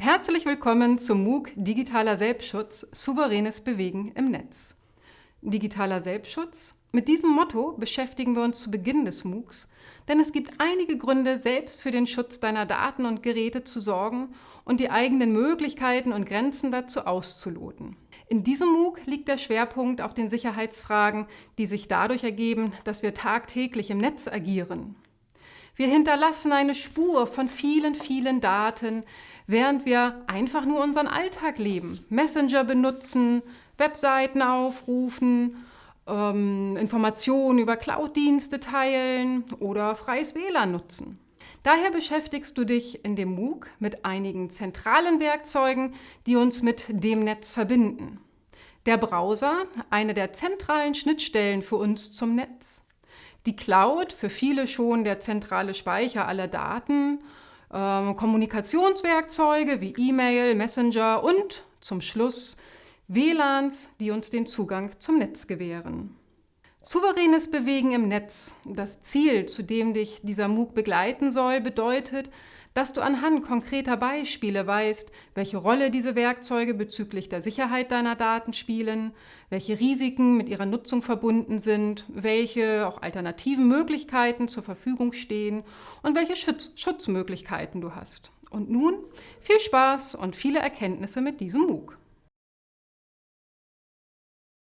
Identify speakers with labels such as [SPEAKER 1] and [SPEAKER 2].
[SPEAKER 1] Herzlich willkommen zum MOOC Digitaler Selbstschutz – Souveränes Bewegen im Netz. Digitaler Selbstschutz? Mit diesem Motto beschäftigen wir uns zu Beginn des MOOCs, denn es gibt einige Gründe, selbst für den Schutz deiner Daten und Geräte zu sorgen und die eigenen Möglichkeiten und Grenzen dazu auszuloten. In diesem MOOC liegt der Schwerpunkt auf den Sicherheitsfragen, die sich dadurch ergeben, dass wir tagtäglich im Netz agieren. Wir hinterlassen eine Spur von vielen, vielen Daten, während wir einfach nur unseren Alltag leben. Messenger benutzen, Webseiten aufrufen, ähm, Informationen über Cloud-Dienste teilen oder freies WLAN nutzen. Daher beschäftigst du dich in dem MOOC mit einigen zentralen Werkzeugen, die uns mit dem Netz verbinden. Der Browser, eine der zentralen Schnittstellen für uns zum Netz die Cloud, für viele schon der zentrale Speicher aller Daten, äh, Kommunikationswerkzeuge wie E-Mail, Messenger und zum Schluss WLANs, die uns den Zugang zum Netz gewähren. Souveränes Bewegen im Netz, das Ziel, zu dem dich dieser MOOC begleiten soll, bedeutet, dass du anhand konkreter Beispiele weißt, welche Rolle diese Werkzeuge bezüglich der Sicherheit deiner Daten spielen, welche Risiken mit ihrer Nutzung verbunden sind, welche auch alternativen Möglichkeiten zur Verfügung stehen und welche Schutz Schutzmöglichkeiten du hast. Und nun viel Spaß und viele Erkenntnisse mit diesem MOOC.